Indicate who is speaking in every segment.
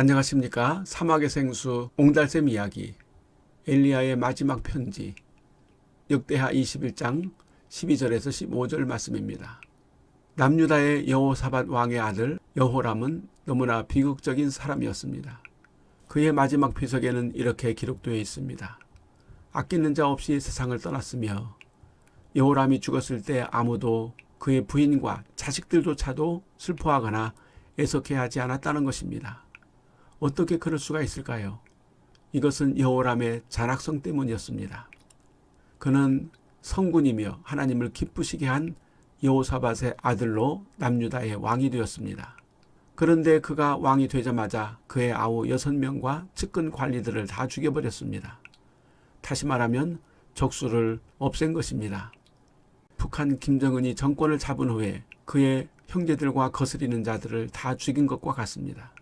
Speaker 1: 안녕하십니까 사막의 생수 옹달샘 이야기 엘리야의 마지막 편지 역대하 21장 12절에서 15절 말씀입니다. 남유다의 여호사밧 왕의 아들 여호람은 너무나 비극적인 사람이었습니다. 그의 마지막 비석에는 이렇게 기록되어 있습니다. 아끼는 자 없이 세상을 떠났으며 여호람이 죽었을 때 아무도 그의 부인과 자식들조차도 슬퍼하거나 애석해하지 않았다는 것입니다. 어떻게 그럴 수가 있을까요? 이것은 여호람의 잔악성 때문이었습니다. 그는 성군이며 하나님을 기쁘시게 한 여호사밧의 아들로 남유다의 왕이 되었습니다. 그런데 그가 왕이 되자마자 그의 아우 여섯 명과 측근 관리들을 다 죽여버렸습니다. 다시 말하면 적수를 없앤 것입니다. 북한 김정은이 정권을 잡은 후에 그의 형제들과 거스리는 자들을 다 죽인 것과 같습니다.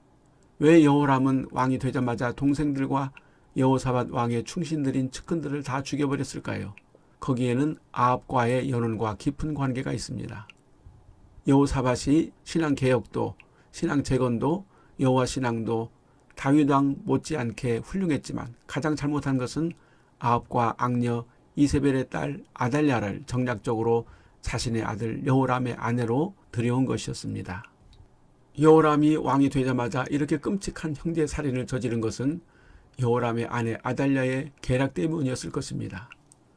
Speaker 1: 왜 여호람은 왕이 되자마자 동생들과 여호사밧 왕의 충신들인 측근들을 다 죽여버렸을까요? 거기에는 아합과의 연원과 깊은 관계가 있습니다. 여호사밧이 신앙개혁도 신앙재건도 여호와 신앙도 다윗왕 못지않게 훌륭했지만 가장 잘못한 것은 아합과 악녀 이세벨의 딸 아달랴를 정략적으로 자신의 아들 여호람의 아내로 들여온 것이었습니다. 여호람이 왕이 되자마자 이렇게 끔찍한 형제 살인을 저지른 것은 여호람의 아내 아달랴의 계략 때문이었을 것입니다.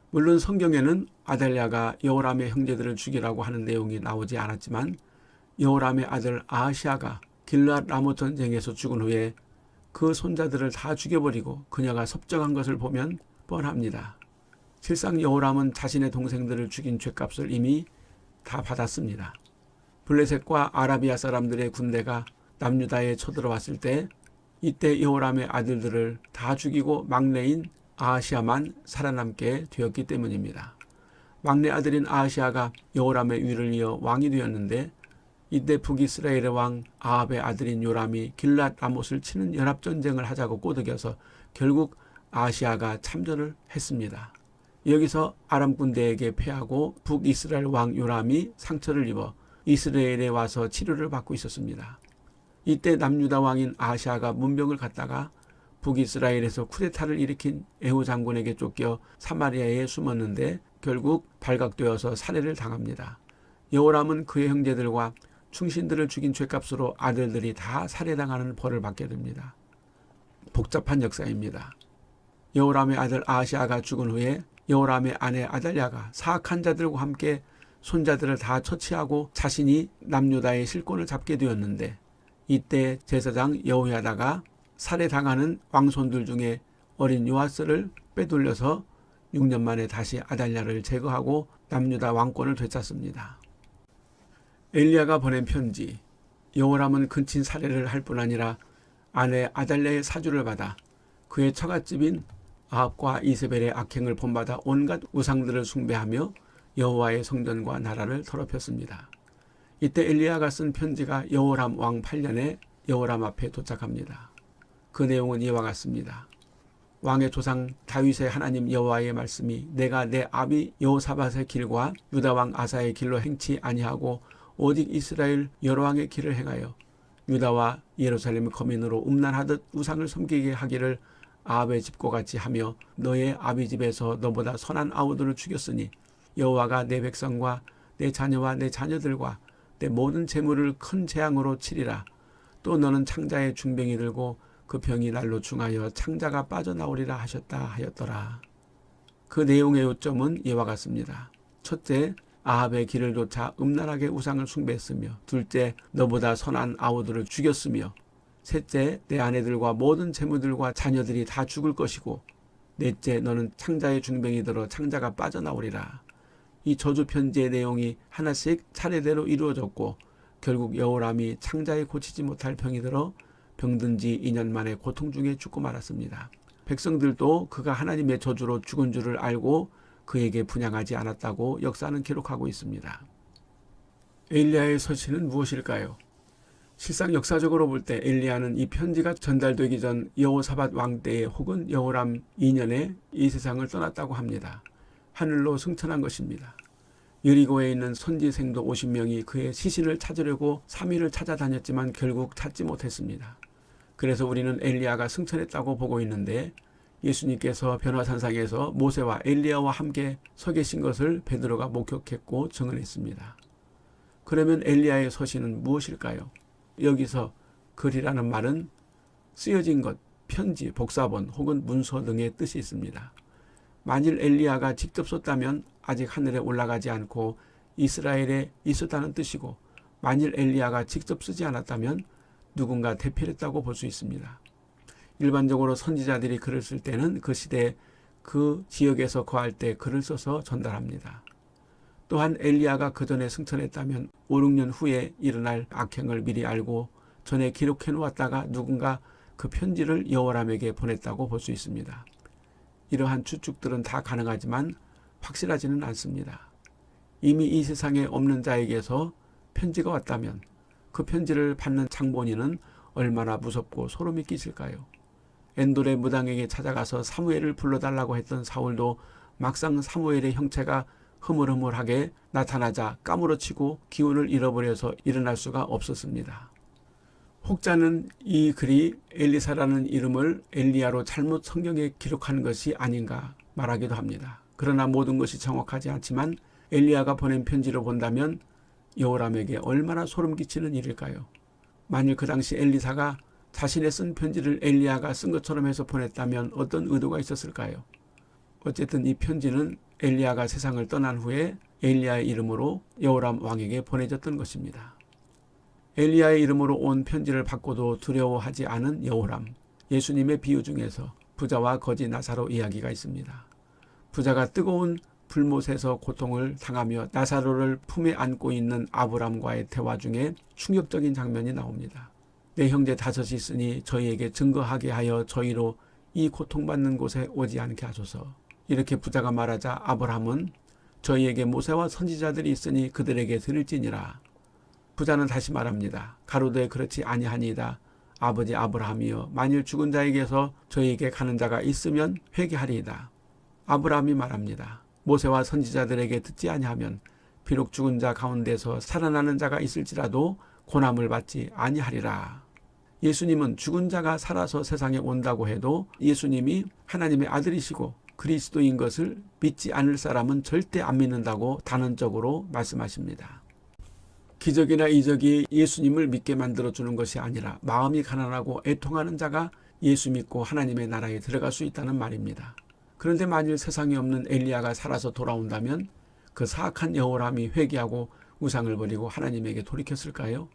Speaker 1: 물론 성경에는 아달랴가 여호람의 형제들을 죽이라고 하는 내용이 나오지 않았지만 여호람의 아들 아하시아가 길랏 라모 전쟁에서 죽은 후에 그 손자들을 다 죽여버리고 그녀가 섭정한 것을 보면 뻔합니다. 실상 여호람은 자신의 동생들을 죽인 죄값을 이미 다 받았습니다. 블레셋과 아라비아 사람들의 군대가 남유다에 쳐들어왔을 때 이때 여호람의 아들들을 다 죽이고 막내인 아하시아만 살아남게 되었기 때문입니다. 막내 아들인 아하시아가 여호람의 위를 이어 왕이 되었는데 이때 북이스라엘의 왕 아합의 아들인 요람이 길랏 라못을 치는 연합전쟁을 하자고 꼬드겨서 결국 아시아가 참전을 했습니다. 여기서 아람 군대에게 패하고 북이스라엘 왕 요람이 상처를 입어 이스라엘에 와서 치료를 받고 있었습니다. 이때 남유다 왕인 아시아가 문병을 갖다가 북이스라엘에서 쿠데타를 일으킨 에후 장군에게 쫓겨 사마리아에 숨었는데 결국 발각되어서 살해를 당합니다. 여호람은 그의 형제들과 충신들을 죽인 죄값으로 아들들이 다 살해당하는 벌을 받게 됩니다. 복잡한 역사입니다. 여호람의 아들 아시아가 죽은 후에 여호람의 아내 아달랴가 사악한 자들과 함께 손자들을 다 처치하고 자신이 남유다의 실권을 잡게 되었는데 이때 제사장 여호야다가 살해당하는 왕손들 중에 어린 요아스를 빼돌려서 6년 만에 다시 아달랴를 제거하고 남유다 왕권을 되찾습니다. 엘리야가 보낸 편지 여호람은 근친 살해를 할 뿐 아니라 아내 아달랴의 사주를 받아 그의 처갓집인 아합과 이세벨의 악행을 본받아 온갖 우상들을 숭배하며 여호와의 성전과 나라를 더럽혔습니다. 이때 엘리야가 쓴 편지가 여호람 왕 8년에 여호람 앞에 도착합니다. 그 내용은 이와 같습니다. 왕의 조상 다윗의 하나님 여호와의 말씀이 내가 내 아비 여호사밧의 길과 유다 왕 아사의 길로 행치 아니하고 오직 이스라엘 여러 왕의 길을 행하여 유다와 예루살렘 거민으로 음란하듯 우상을 섬기게 하기를 아합의 집과 같이 하며 너의 아비 집에서 너보다 선한 아우들을 죽였으니 여호와가 내 백성과 내 자녀와 내 자녀들과 내 모든 재물을 큰 재앙으로 치리라. 또 너는 창자의 중병이 들고 그 병이 날로 중하여 창자가 빠져나오리라 하셨다 하였더라. 그 내용의 요점은 이와 같습니다. 첫째, 아합의 길을 쫓아 음란하게 우상을 숭배했으며 둘째, 너보다 선한 아우들을 죽였으며 셋째, 내 아내들과 모든 재물들과 자녀들이 다 죽을 것이고 넷째, 너는 창자의 중병이 들어 창자가 빠져나오리라. 이 저주 편지의 내용이 하나씩 차례대로 이루어졌고 결국 여호람이 창자에 고치지 못할 병이 들어 병든 지 2년 만에 고통 중에 죽고 말았습니다. 백성들도 그가 하나님의 저주로 죽은 줄을 알고 그에게 분양하지 않았다고 역사는 기록하고 있습니다. 엘리야의 서신은 무엇일까요? 실상 역사적으로 볼 때 엘리야는 이 편지가 전달되기 전 여호사밧 왕 때에 혹은 여호람 2년에 이 세상을 떠났다고 합니다. 하늘로 승천한 것입니다. 여리고에 있는 선지생도 50명이 그의 시신을 찾으려고 3일을 찾아다녔지만 결국 찾지 못했습니다. 그래서 우리는 엘리야가 승천했다고 보고 있는데 예수님께서 변화산상에서 모세와 엘리야와 함께 서 계신 것을 베드로가 목격했고 증언했습니다. 그러면 엘리야의 서신은 무엇일까요? 여기서 글이라는 말은 쓰여진 것, 편지, 복사본 혹은 문서 등의 뜻이 있습니다. 만일 엘리야가 직접 썼다면 아직 하늘에 올라가지 않고 이스라엘에 있었다는 뜻이고 만일 엘리야가 직접 쓰지 않았다면 누군가 대필했다고 볼 수 있습니다. 일반적으로 선지자들이 글을 쓸 때는 그 시대 그 지역에서 거할 때 글을 써서 전달합니다. 또한 엘리야가 그 전에 승천했다면 5, 6년 후에 일어날 악행을 미리 알고 전에 기록해 놓았다가 누군가 그 편지를 여호람에게 보냈다고 볼 수 있습니다. 이러한 추측들은 다 가능하지만 확실하지는 않습니다. 이미 이 세상에 없는 자에게서 편지가 왔다면 그 편지를 받는 장본인은 얼마나 무섭고 소름이 끼칠까요? 엔돌의 무당에게 찾아가서 사무엘을 불러달라고 했던 사울도 막상 사무엘의 형체가 흐물흐물하게 나타나자 까무러치고 기운을 잃어버려서 일어날 수가 없었습니다. 혹자는 이 글이 엘리사라는 이름을 엘리야로 잘못 성경에 기록한 것이 아닌가 말하기도 합니다. 그러나 모든 것이 정확하지 않지만 엘리야가 보낸 편지를 본다면 여호람에게 얼마나 소름 끼치는 일일까요? 만일 그 당시 엘리사가 자신의 쓴 편지를 엘리야가 쓴 것처럼 해서 보냈다면 어떤 의도가 있었을까요? 어쨌든 이 편지는 엘리야가 세상을 떠난 후에 엘리야의 이름으로 여호람 왕에게 보내졌던 것입니다. 엘리야의 이름으로 온 편지를 받고도 두려워하지 않은 여호람. 예수님의 비유 중에서 부자와 거지 나사로 이야기가 있습니다. 부자가 뜨거운 불못에서 고통을 당하며 나사로를 품에 안고 있는 아브람과의 대화 중에 충격적인 장면이 나옵니다. 내 형제 다섯이 있으니 저희에게 증거하게 하여 저희로 이 고통받는 곳에 오지 않게 하소서. 이렇게 부자가 말하자 아브람은 저희에게 모세와 선지자들이 있으니 그들에게 들을지니라. 부자는 다시 말합니다. 가로되 그렇지 아니하니이다. 아버지 아브라함이여 만일 죽은 자에게서 저희에게 가는 자가 있으면 회개하리이다. 아브라함이 말합니다. 모세와 선지자들에게 듣지 아니하면 비록 죽은 자 가운데서 살아나는 자가 있을지라도 고난을 받지 아니하리라. 예수님은 죽은 자가 살아서 세상에 온다고 해도 예수님이 하나님의 아들이시고 그리스도인 것을 믿지 않을 사람은 절대 안 믿는다고 단언적으로 말씀하십니다. 기적이나 이적이 예수님을 믿게 만들어주는 것이 아니라 마음이 가난하고 애통하는 자가 예수 믿고 하나님의 나라에 들어갈 수 있다는 말입니다. 그런데 만일 세상에 없는 엘리야가 살아서 돌아온다면 그 사악한 여호람이 회개하고 우상을 버리고 하나님에게 돌이켰을까요?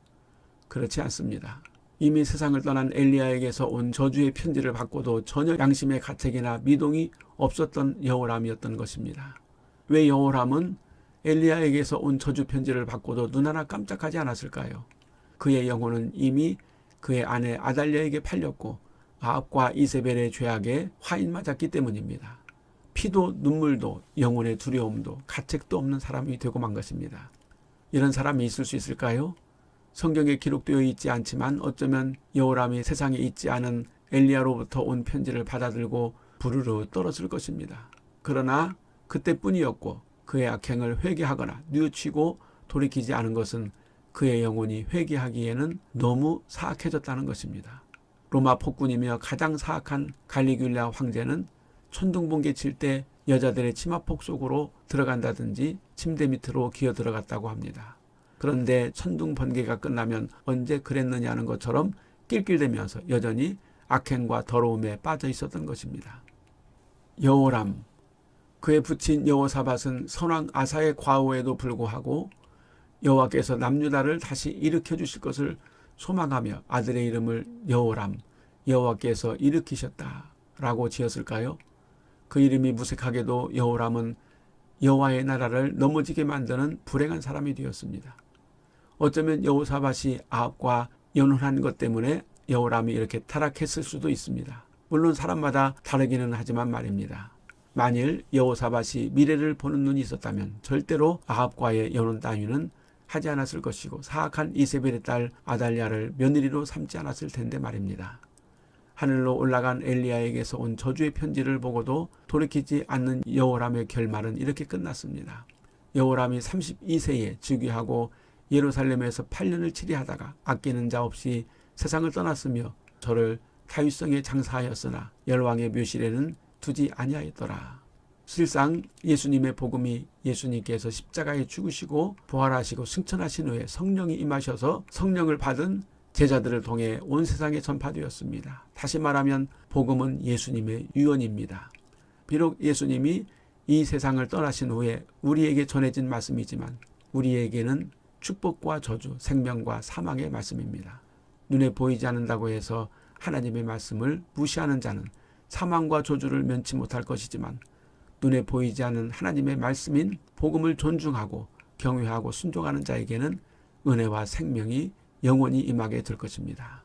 Speaker 1: 그렇지 않습니다. 이미 세상을 떠난 엘리야에게서 온 저주의 편지를 받고도 전혀 양심의 가책이나 미동이 없었던 여호람이었던 것입니다. 왜 여호람은 엘리야에게서 온 저주 편지를 받고도 눈 하나 깜짝하지 않았을까요? 그의 영혼은 이미 그의 아내 아달랴에게 팔렸고 아합과 이세벨의 죄악에 화인 맞았기 때문입니다. 피도 눈물도 영혼의 두려움도 가책도 없는 사람이 되고 만 것입니다. 이런 사람이 있을 수 있을까요? 성경에 기록되어 있지 않지만 어쩌면 여호람이 세상에 있지 않은 엘리야로부터 온 편지를 받아들고 부르르 떨었을 것입니다. 그러나 그때뿐이었고 그의 악행을 회개하거나 뉘우치고 돌이키지 않은 것은 그의 영혼이 회개하기에는 너무 사악해졌다는 것입니다. 로마 폭군이며 가장 사악한 갈리귤라 황제는 천둥번개 칠 때 여자들의 치마폭 속으로 들어간다든지 침대 밑으로 기어 들어갔다고 합니다. 그런데 천둥 번개가 끝나면 언제 그랬느냐는 것처럼 낄낄대면서 여전히 악행과 더러움에 빠져 있었던 것입니다. 여호람 그의 부친 여호사밧은 선왕 아사의 과오에도 불구하고 여호와께서 남유다를 다시 일으켜 주실 것을 소망하며 아들의 이름을 여호람 여호와께서 일으키셨다라고 지었을까요? 그 이름이 무색하게도 여호람은 여호와의 나라를 넘어지게 만드는 불행한 사람이 되었습니다. 어쩌면 여호사밧이 아합과 연혼한 것 때문에 여호람이 이렇게 타락했을 수도 있습니다. 물론 사람마다 다르기는 하지만 말입니다. 만일 여호사밧이 미래를 보는 눈이 있었다면 절대로 아합과의 연혼 따위는 하지 않았을 것이고 사악한 이세벨의 딸 아달랴를 며느리로 삼지 않았을 텐데 말입니다. 하늘로 올라간 엘리야에게서 온 저주의 편지를 보고도 돌이키지 않는 여호람의 결말은 이렇게 끝났습니다. 여호람이 32세에 즉위하고 예루살렘에서 8년을 치리하다가 아끼는 자 없이 세상을 떠났으며 저를 다윗성에 장사하였으나 열왕의 묘실에는 두지 아니하였더라. 실상 예수님의 복음이 예수님께서 십자가에 죽으시고 부활하시고 승천하신 후에 성령이 임하셔서 성령을 받은 제자들을 통해 온 세상에 전파되었습니다. 다시 말하면 복음은 예수님의 유언입니다. 비록 예수님이 이 세상을 떠나신 후에 우리에게 전해진 말씀이지만 우리에게는 축복과 저주, 생명과 사망의 말씀입니다. 눈에 보이지 않는다고 해서 하나님의 말씀을 무시하는 자는 사망과 저주를 면치 못할 것이지만 눈에 보이지 않는 하나님의 말씀인 복음을 존중하고 경외하고 순종하는 자에게는 은혜와 생명이 영원히 임하게 될 것입니다.